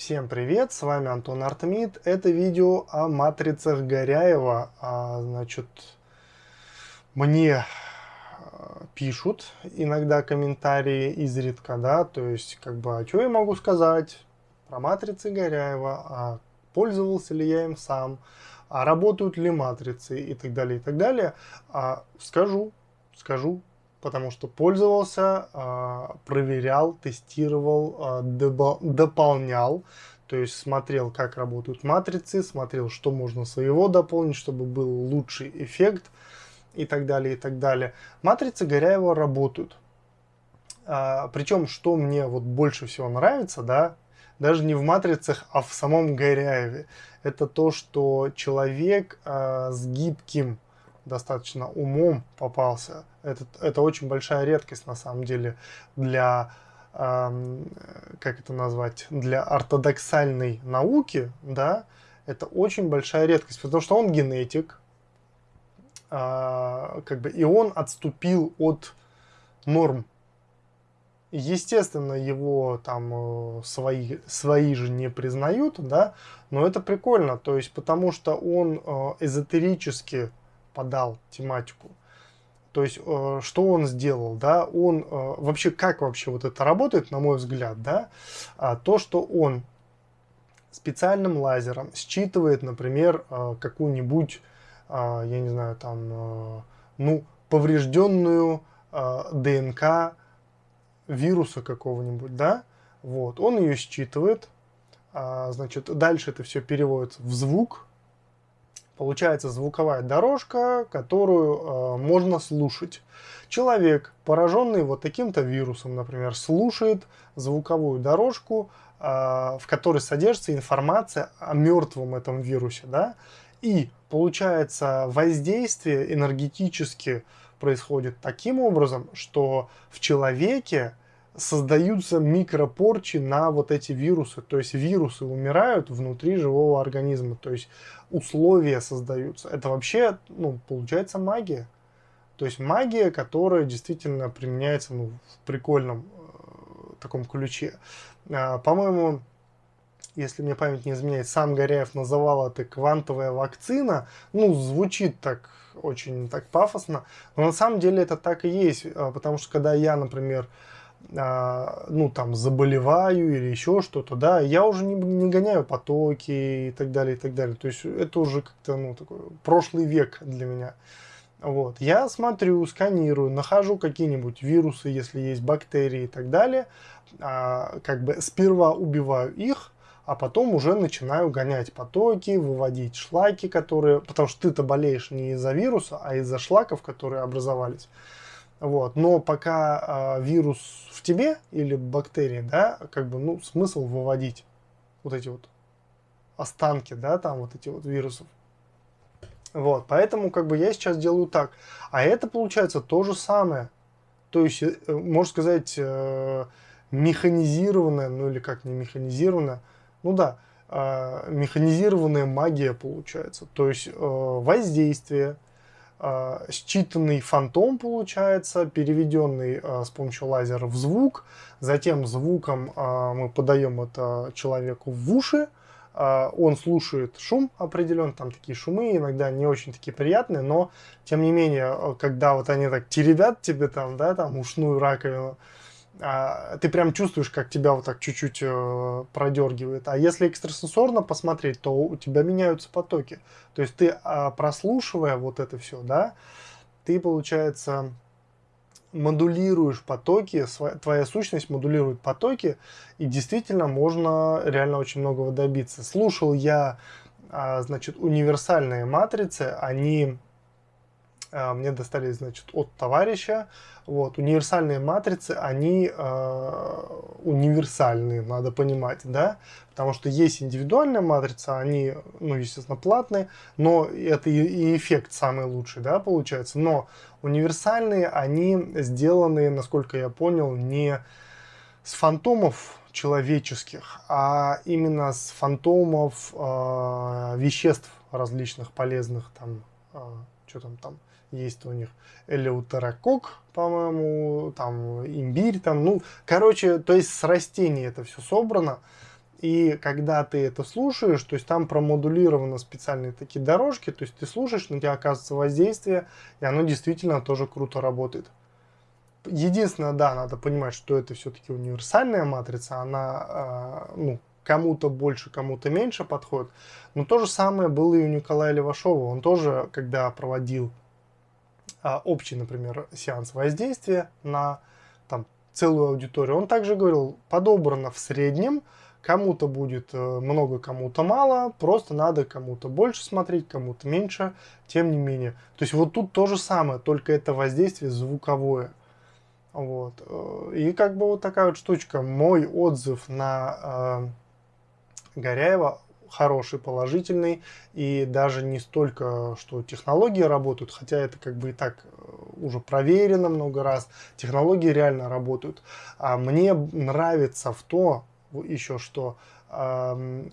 Всем привет, с вами Антон Артмид. Это видео о матрицах Горяева. А, значит, мне а, пишут иногда комментарии изредка, да, то есть, как бы, а что я могу сказать про матрицы Горяева, а пользовался ли я им сам, а работают ли матрицы и так далее, и так далее. А, скажу, скажу, потому что пользовался, а, проверял, тестировал, а, дополнял, то есть смотрел, как работают матрицы, смотрел, что можно своего дополнить, чтобы был лучший эффект и так далее, и так далее. Матрицы Горяева работают. А, причем, что мне вот больше всего нравится, да, даже не в матрицах, а в самом Горяеве, это то, что человек с гибким достаточно умом попался. Это, это очень большая редкость на самом деле для, э, как это назвать, для ортодоксальной науки, да, это очень большая редкость, потому что он генетик, э, как бы, и он отступил от норм. Естественно, его там э, свои, свои же не признают, да, но это прикольно, то есть потому что он э, эзотерически подал тематику. То есть, э, что он сделал, да, он, э, вообще, как вообще вот это работает, на мой взгляд, да, а, то, что он специальным лазером считывает, например, э, какую-нибудь, я не знаю, там, ну, поврежденную ДНК вируса какого-нибудь, да, вот, он ее считывает, а, значит, дальше это все переводится в звук, Получается звуковая дорожка, которую э, можно слушать. Человек, пораженный вот таким-то вирусом, например, слушает звуковую дорожку, э, в которой содержится информация о мертвом этом вирусе. Да? И получается воздействие энергетически происходит таким образом, что в человеке создаются микропорчи на вот эти вирусы. То есть вирусы умирают внутри живого организма. То есть условия создаются. Это вообще, ну, получается магия. То есть магия, которая действительно применяется ну, в прикольном э, таком ключе. А, По-моему, если мне память не изменяет, сам Горяев называл это квантовая вакцина. Ну, звучит так очень так пафосно, но на самом деле это так и есть, а, потому что когда я, например, ну, там, заболеваю или еще что-то, да, я уже не, не гоняю потоки и так далее, и так далее. То есть это уже как-то, ну, такой прошлый век для меня. Вот. Я смотрю, сканирую, нахожу какие-нибудь вирусы, если есть бактерии и так далее, а, как бы сперва убиваю их, а потом уже начинаю гонять потоки, выводить шлаки, которые... Потому что ты-то болеешь не из-за вируса, а из-за шлаков, которые образовались. Вот. Но пока э, вирус в тебе или бактерии, да, как бы, ну, смысл выводить вот эти вот останки, да, там вот эти вот вирусов. Вот, поэтому как бы я сейчас делаю так. А это получается то же самое. То есть, э, можно сказать, э, механизированная, ну или как не механизированная, ну да, э, механизированная магия получается. То есть, э, воздействие, э, считанный фантом получается, переведенный э, с помощью лазера в звук, затем звуком э, мы подаем это человеку в уши, он слушает шум определен, там такие шумы иногда не очень такие приятные, но тем не менее, когда вот они так теребят тебе там, да, там ушную раковину, а, ты прям чувствуешь, как тебя вот так чуть-чуть э, продергивает. А если экстрасенсорно посмотреть, то у тебя меняются потоки. То есть ты, э, прослушивая вот это все, да, ты, получается, модулируешь потоки, твоя сущность модулирует потоки, и действительно можно реально очень многого добиться. Слушал я, э, значит, универсальные матрицы, они мне достались, значит, от товарища, вот, универсальные матрицы, они э, универсальные, надо понимать, да, потому что есть индивидуальная матрица, они, ну, естественно, платные, но это и, и эффект самый лучший, да, получается, но универсальные, они сделаны, насколько я понял, не с фантомов человеческих, а именно с фантомов э, веществ различных полезных, там, э, что там, там, есть у них элеутерокок, по-моему, там имбирь, там, ну, короче, то есть с растений это все собрано, И когда ты это слушаешь, то есть там промодулированы специальные такие дорожки, то есть ты слушаешь, на тебя оказывается воздействие, и оно действительно тоже круто работает. Единственное, да, надо понимать, что это все-таки универсальная матрица, она э, ну, кому-то больше, кому-то меньше подходит. Но то же самое было и у Николая Левашова. Он тоже, когда проводил э, общий, например, сеанс воздействия на там, целую аудиторию, он также говорил, подобрано в среднем, кому-то будет э, много, кому-то мало, просто надо кому-то больше смотреть, кому-то меньше, тем не менее. То есть вот тут то же самое, только это воздействие звуковое. Вот. Э, и как бы вот такая вот штучка. Мой отзыв на э, Горяева хороший, положительный. И даже не столько, что технологии работают, хотя это как бы и так э, уже проверено много раз. Технологии реально работают. А мне нравится в то, еще что, э,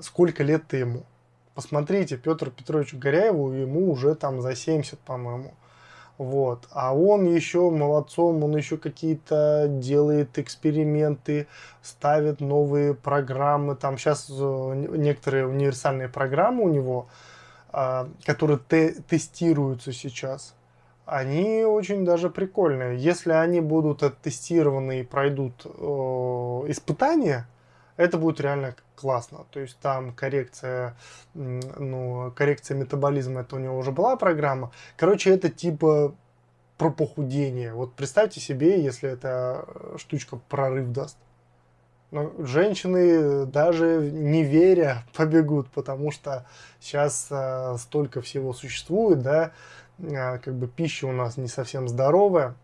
сколько лет ты ему. Посмотрите, Петр Петрович Горяеву, ему уже там за 70, по-моему. Вот. А он еще молодцом, он еще какие-то делает эксперименты, ставит новые программы. Там сейчас э, некоторые универсальные программы у него, а, которые те тестируются сейчас, они очень даже прикольные. Если они будут оттестированы и пройдут э, испытания, это будет реально классно. То есть там коррекция, ну, коррекция метаболизма, это у него уже была программа. Короче, это типа про похудение. Вот представьте себе, если эта штучка прорыв даст. Но женщины даже не веря побегут, потому что сейчас э, столько всего существует, да, э, как бы пища у нас не совсем здоровая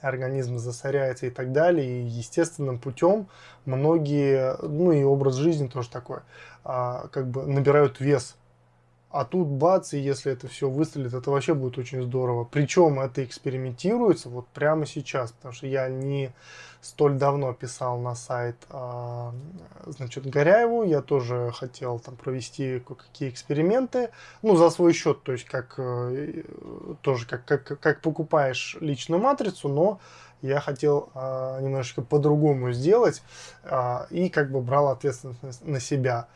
организм засоряется и так далее. И естественным путем многие, ну и образ жизни тоже такой, а, как бы набирают вес. А тут бац, и если это все выстрелит, это вообще будет очень здорово. Причем это экспериментируется вот прямо сейчас, потому что я не столь давно писал на сайт, а, значит, Горяеву, я тоже хотел там провести кое-какие эксперименты, ну, за свой счет, то есть как, э, тоже как, как, как покупаешь личную матрицу, но я хотел а, немножечко по-другому сделать а, и как бы брал ответственность на себя.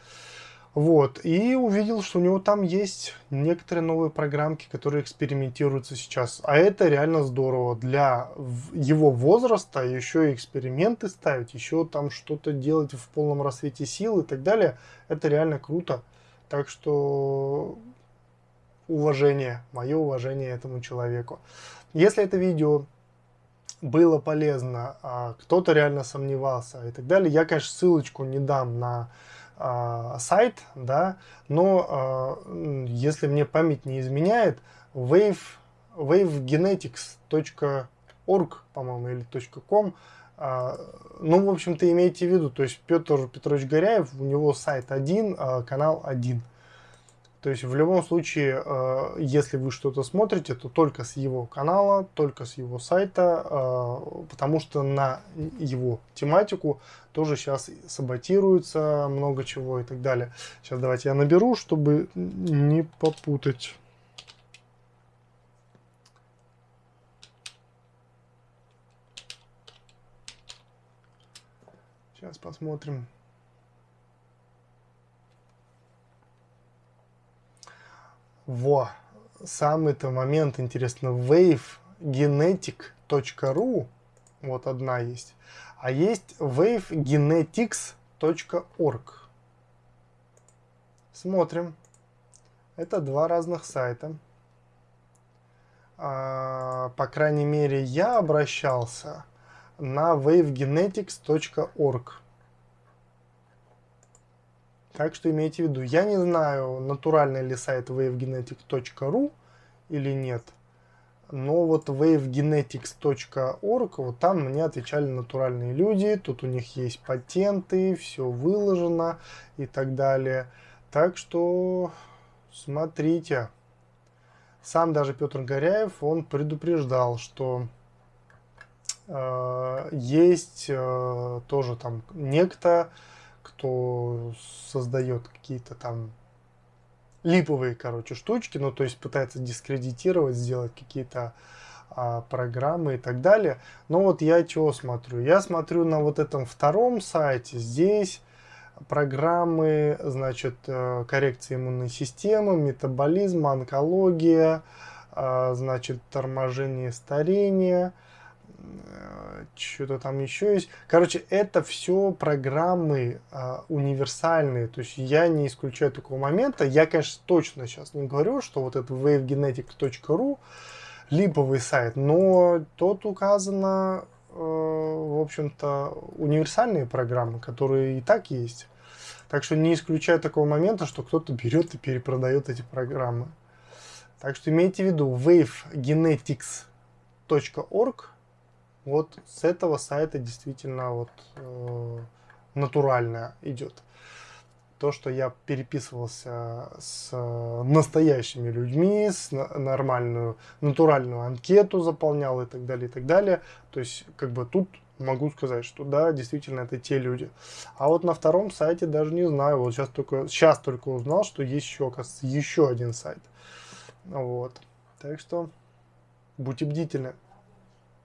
Вот, и увидел, что у него там есть некоторые новые программки, которые экспериментируются сейчас. А это реально здорово. Для его возраста еще эксперименты ставить, еще там что-то делать в полном рассвете сил и так далее. Это реально круто. Так что уважение, мое уважение этому человеку. Если это видео было полезно, а кто-то реально сомневался и так далее, я, конечно, ссылочку не дам на э, сайт, да, но э, если мне память не изменяет, wave, wavegenetics.org, по-моему, или .com, э, ну, в общем-то, имейте в виду, то есть Петр Петрович Горяев, у него сайт один, канал один. То есть в любом случае, э, если вы что-то смотрите, то только с его канала, только с его сайта, э, потому что на его тематику тоже сейчас саботируется много чего и так далее. Сейчас давайте я наберу, чтобы не попутать. Сейчас посмотрим. Во, самый-то момент интересно. wavegenetic.ru, вот одна есть. А есть wavegenetics.org. Смотрим. Это два разных сайта. А, по крайней мере, я обращался на wavegenetics.org. Так что имейте в виду, я не знаю, натуральный ли сайт wavegenetic.ru или нет, но вот wavegenetics.org, вот там мне отвечали натуральные люди, тут у них есть патенты, все выложено и так далее. Так что смотрите. Сам даже Петр Горяев, он предупреждал, что э, есть э, тоже там некто, кто создает какие-то там липовые, короче, штучки, ну, то есть пытается дискредитировать, сделать какие-то а, программы и так далее. Но вот я чего смотрю? Я смотрю на вот этом втором сайте, здесь программы, значит, э, коррекции иммунной системы, метаболизма, онкология, э, значит, торможение старения, что-то там еще есть. Короче, это все программы универсальные, то есть я не исключаю такого момента. Я, конечно, точно сейчас не говорю, что вот это wavegenetics.ru липовый сайт, но тут указано в общем-то, универсальные программы, которые и так есть. Так что не исключаю такого момента, что кто-то берет и перепродает эти программы. Так что имейте в виду, wavegenetics.org, вот с этого сайта действительно вот э, натуральная идет. То, что я переписывался с настоящими людьми, с нормальную, натуральную анкету заполнял и так далее, и так далее. То есть, как бы тут могу сказать, что да, действительно, это те люди. А вот на втором сайте даже не знаю. Вот сейчас только, сейчас только узнал, что еще, оказывается, еще один сайт. Вот. Так что будьте бдительны.